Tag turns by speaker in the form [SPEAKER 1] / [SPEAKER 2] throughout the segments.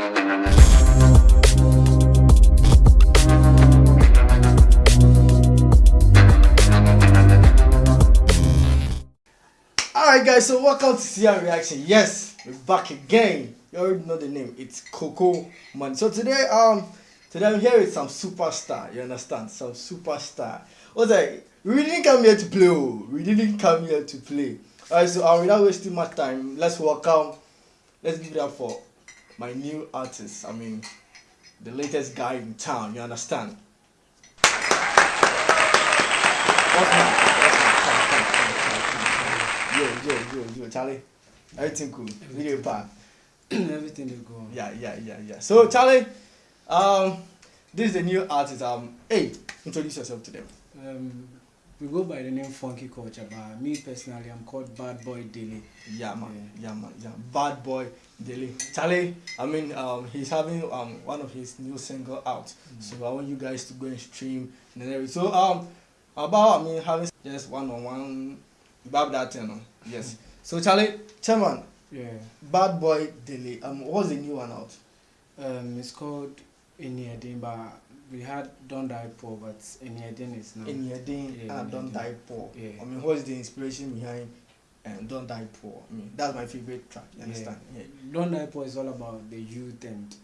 [SPEAKER 1] Alright guys, so welcome to CR Reaction. Yes, we're back again. You already know the name. It's Coco Man. So today, um, today I'm here with some superstar. You understand? Some superstar. What's that? We didn't come here to play. Oh. We didn't come here to play. Alright, so um, without wasting much time, let's welcome. Let's give it up for my new artist. I mean, the latest guy in town. You understand? Yo, yo, yo, yo, Charlie. Everything cool. Video part.
[SPEAKER 2] Everything they go.
[SPEAKER 1] Yeah, yeah, yeah, yeah. So Charlie, um, this is the new artist. Um, hey, introduce yourself to them.
[SPEAKER 2] Um, we go by the name Funky Culture, but me personally, I'm called Bad Boy Daily.
[SPEAKER 1] Yeah, man. Yeah, man. Yeah, bad boy, Daily. Charlie, I mean, um, he's having um one of his new single out.
[SPEAKER 2] Mm.
[SPEAKER 1] So I want you guys to go and stream and everything. So um, about I mean having just one on one about that thing. no? Yes. So Charlie, Chairman,
[SPEAKER 2] Yeah.
[SPEAKER 1] bad boy, Daily. Um, what's the new one out?
[SPEAKER 2] Um, it's called Eniedin, but we had Don't Die Poor, but Eniedin is now.
[SPEAKER 1] in your day
[SPEAKER 2] Yeah,
[SPEAKER 1] and don't die poor.
[SPEAKER 2] Yeah.
[SPEAKER 1] I mean, what's the inspiration behind um, don't die poor? I mean, that's my favorite track. You
[SPEAKER 2] Yeah.
[SPEAKER 1] understand? Yeah.
[SPEAKER 2] Don't Die Poor is all about the youth and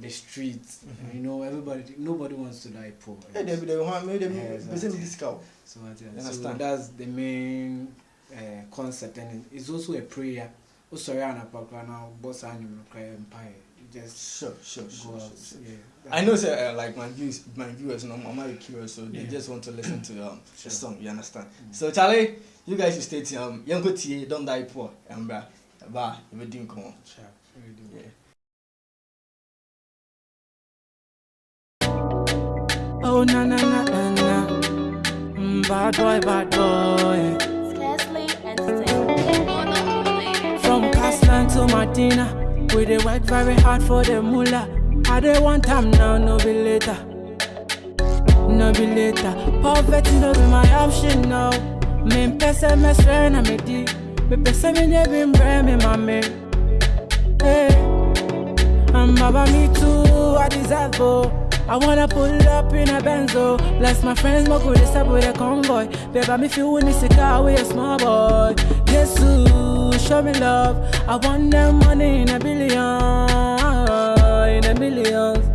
[SPEAKER 2] the streets.
[SPEAKER 1] Mhm.
[SPEAKER 2] You know, everybody, nobody wants to die poor.
[SPEAKER 1] Hey, they they want
[SPEAKER 2] Yeah,
[SPEAKER 1] they
[SPEAKER 2] exactly.
[SPEAKER 1] person discount.
[SPEAKER 2] So,
[SPEAKER 1] You
[SPEAKER 2] so
[SPEAKER 1] understand?
[SPEAKER 2] that's the main uh, concept, and it's also a prayer. Oh, sorry, I'm not now. Boss, I'm cry empire. You just
[SPEAKER 1] Sure, sure,
[SPEAKER 2] go
[SPEAKER 1] sure.
[SPEAKER 2] out.
[SPEAKER 1] sure, sure.
[SPEAKER 2] Yeah.
[SPEAKER 1] I know, sir. Uh, like my views, my viewers, you know, I'm very curious, so they
[SPEAKER 2] Yeah.
[SPEAKER 1] just want to listen to um
[SPEAKER 2] Sure.
[SPEAKER 1] the song. You understand?
[SPEAKER 2] Mm.
[SPEAKER 1] So Charlie, you guys should stay tuned. Um, young go tie, don't die poor. And bra, ba, you will come on.
[SPEAKER 2] Sure.
[SPEAKER 1] Yeah.
[SPEAKER 2] Oh na na na na na. Mm, bad boy, bad boy.
[SPEAKER 3] Scarcely entertained.
[SPEAKER 2] From Caslan to Martina, we dey work very hard for the moolah. I dey want time now, no be later. No be later. Poverty no be my option now. Me pese me swear na me di. Me pese me ne be mbre me mame. Eh, hey. I'm about me too, I deserve oh. I wanna pull up in a Benzo. Bless my friends, my good step with a convoy. Baby, me feel when it's a car with a small boy. Jesus, show me love. I want them money in a billion, in a millions,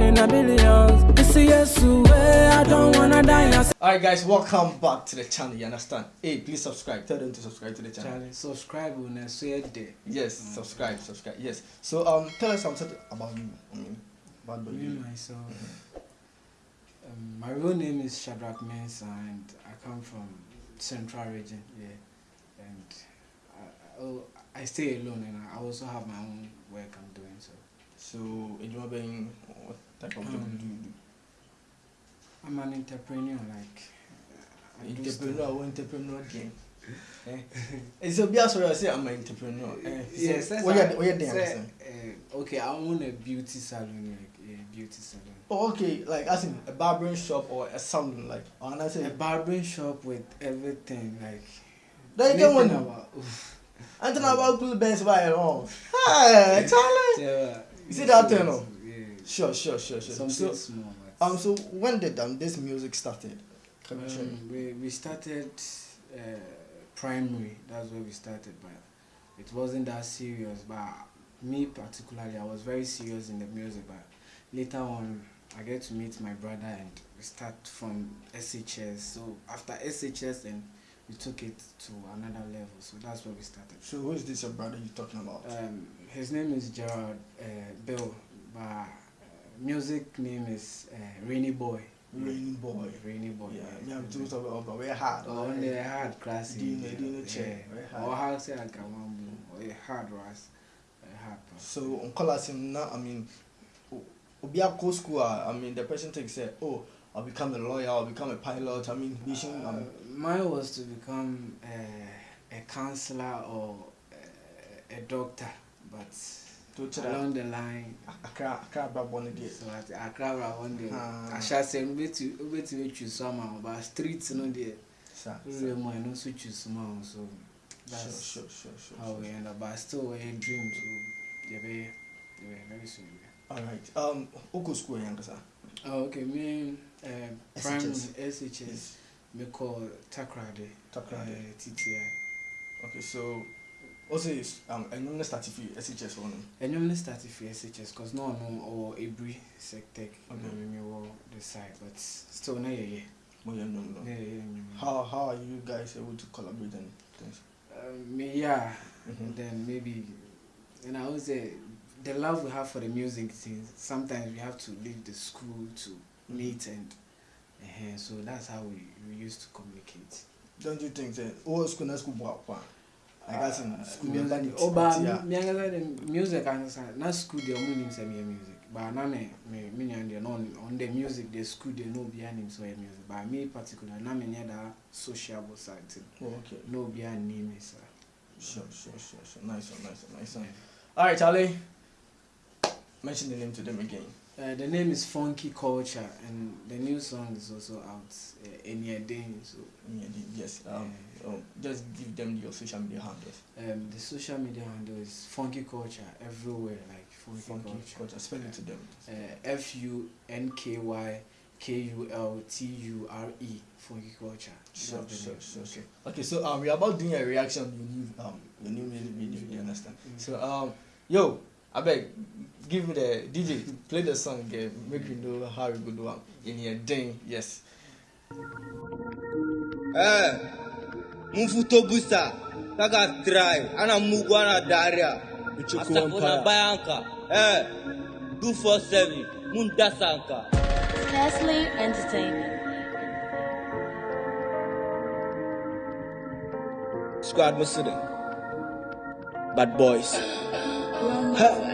[SPEAKER 2] in a billions. You see, yes, way I don't wanna die. I
[SPEAKER 1] Alright, guys, welcome back to the channel. You understand? Hey, please subscribe. Tell them to subscribe to the channel.
[SPEAKER 2] Charlie, subscribe when I say it there.
[SPEAKER 1] Yes, subscribe, subscribe. Yes. So um, tell us something about you. I mean, bad boy.
[SPEAKER 2] Me myself. Um, my real name is Shadrach Mensah, and I come from Central Region. Yeah, and I, I, oh, I stay alone, and I also have my own work I'm doing. So
[SPEAKER 1] So, Ejima being what type of job
[SPEAKER 2] Um,
[SPEAKER 1] do you do?
[SPEAKER 2] I'm an entrepreneur. Like I
[SPEAKER 1] Entrepreneur, what entrepreneur game? eh? It's a bias where I say I'm an entrepreneur. Eh? So,
[SPEAKER 2] Yes, that's
[SPEAKER 1] what you
[SPEAKER 2] how-
[SPEAKER 1] what you doing?
[SPEAKER 2] uh, okay, I own a beauty salon, like a beauty salon.
[SPEAKER 1] Oh, okay, like as in a barbering shop or a salon, like, or I
[SPEAKER 2] A
[SPEAKER 1] say,
[SPEAKER 2] barbering shop with everything, like.
[SPEAKER 1] Then you get
[SPEAKER 2] anything
[SPEAKER 1] one.
[SPEAKER 2] about- oof.
[SPEAKER 1] I'm talking about cool bands by wrong. Hey, Charlie.
[SPEAKER 2] Yeah,
[SPEAKER 1] You see that thing, no?
[SPEAKER 2] Yeah.
[SPEAKER 1] Sure, sure, sure, sure.
[SPEAKER 2] Something
[SPEAKER 1] So,
[SPEAKER 2] small.
[SPEAKER 1] um, so when did um this music started?
[SPEAKER 2] Um, we, we started uh, primary, that's where we started, but it wasn't that serious. But me particularly, I was very serious in the music. But later on, I get to meet my brother and we start from SHS. So after SHS, then we took it to another level. So that's where we started.
[SPEAKER 1] So who is this your brother you talking about?
[SPEAKER 2] Um, his name is Gerard uh, Bill, but uh, music name is uh, Rainy Boy.
[SPEAKER 1] Rainy boy.
[SPEAKER 2] Rainy Boy.
[SPEAKER 1] Yeah, me I'm too talking about very hard.
[SPEAKER 2] Oh, on the hard class.
[SPEAKER 1] Do you know- do you know check? Very hard.
[SPEAKER 2] Or how say I can one boom. Or hard ras. Hard.
[SPEAKER 1] So on call him now. I mean, o- obi akọ school. I mean, the person takes say, oh, I'll become a lawyer. I'll become a pilot. I mean, vision.
[SPEAKER 2] Uh,
[SPEAKER 1] Um,
[SPEAKER 2] mine was to become uh, a counselor or uh, a doctor, but
[SPEAKER 1] to to
[SPEAKER 2] along the line.
[SPEAKER 1] Accra, Accra, Baboni there.
[SPEAKER 2] So at Accra one day,
[SPEAKER 1] Ah.
[SPEAKER 2] I shall say, wait wait to choose somehow, but streets no there.
[SPEAKER 1] Sir,
[SPEAKER 2] more, I know so choose somehow. So
[SPEAKER 1] Sure,
[SPEAKER 2] that's
[SPEAKER 1] sure, sure, sure.
[SPEAKER 2] how
[SPEAKER 1] sure.
[SPEAKER 2] we end up. But still, we had dreams. So, yeah, be-
[SPEAKER 1] All right. Um, Oko school yankasa.
[SPEAKER 2] Oh, okay. Me, uh,
[SPEAKER 1] SHS.
[SPEAKER 2] primary SHS. Me call Takrade.
[SPEAKER 1] Takrade.
[SPEAKER 2] Uh, TTI.
[SPEAKER 1] Okay, so also is um and you start if you SHS one.
[SPEAKER 2] And I'm start for SHS because no one or Abri Sectec.
[SPEAKER 1] Okay.
[SPEAKER 2] Okay. Me me the side, but still no yeah yeah.
[SPEAKER 1] Well, yeah, no, no.
[SPEAKER 2] Yeah yeah. yeah.
[SPEAKER 1] How how are you guys able to collaborate and things?
[SPEAKER 2] Um, me yeah.
[SPEAKER 1] Mhm.
[SPEAKER 2] Then maybe, and I would say the love we have for the music things. Sometimes we have to leave the school to meet and. uh so that's how we, we used to communicate.
[SPEAKER 1] Don't you think that all school na school boy kwa? I guess in school
[SPEAKER 2] music,
[SPEAKER 1] music.
[SPEAKER 2] oh, but me the music ankasa na school dey omo nim say me music but na me me me nya dey on on the music the school dey no be anim so yɛ music but me particular na me nya that sociable side thing
[SPEAKER 1] Oh, okay.
[SPEAKER 2] no be me sir.
[SPEAKER 1] Sure, sure, sure, sure. Nice one, nice one, nice one. All right, Charlie. Mention the name to them again.
[SPEAKER 2] Uh, the name is Funky Culture and the new song is also out uh, any day so
[SPEAKER 1] yes. Um, um, just give them your social media handles.
[SPEAKER 2] um, the social media handle is Funky Culture everywhere like Funky,
[SPEAKER 1] Funky
[SPEAKER 2] Culture.
[SPEAKER 1] culture. Spell it to them.
[SPEAKER 2] uh, F U N K Y K U L T U R E Funky Culture.
[SPEAKER 1] Sure, sure, sure, sure. Okay, so um, we're about doing a reaction on your new um your new music video. You understand?
[SPEAKER 2] Mm.
[SPEAKER 1] So um, yo, I beg, give me the DJ, play the song again. Make me know how we go do am in your ding. Yes.
[SPEAKER 3] Eh, mfuto busa, kaka try, ana mugu ana daria. Asafuna bayanka, eh, 247, munda sanka.
[SPEAKER 4] Nestle entertaining.
[SPEAKER 3] Squad Muslim. Bad boys. Any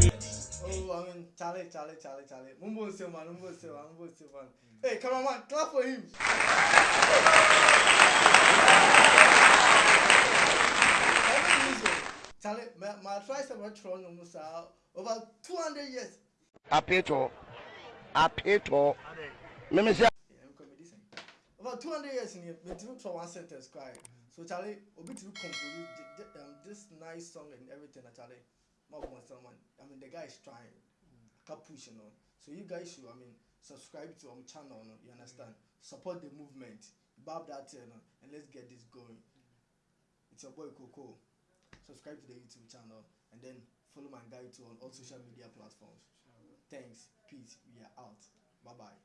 [SPEAKER 1] Charlie, Charlie, Charlie. Mumbo Silman, Mumbo Silman, Mumbo Silman. Hey, cameraman, clap for him. Charlie, my, my try some tron almost over 200 years. Yeah, I'm coming this Over 200 years in here, me to for one sentence cry. So Charlie, obi to compose um, this nice song and everything. Charlie, my one someone. I mean, the guy is trying. Can push, you know. So you guys should, I mean, subscribe to our channel. No? You understand? Mm. Support the movement. Bob that, you know, and let's get this going. Mm. It's your boy Coco. Subscribe to the YouTube channel and then follow my guide to on all mm. social media platforms. Thanks. Peace. We are out. Bye bye.